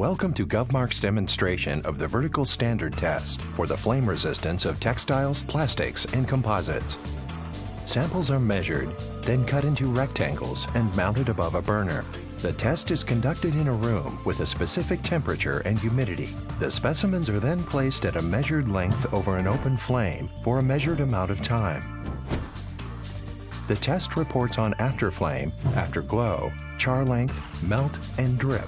Welcome to GovMark's demonstration of the vertical standard test for the flame resistance of textiles, plastics, and composites. Samples are measured, then cut into rectangles and mounted above a burner. The test is conducted in a room with a specific temperature and humidity. The specimens are then placed at a measured length over an open flame for a measured amount of time. The test reports on after flame, after glow, char length, melt, and drip.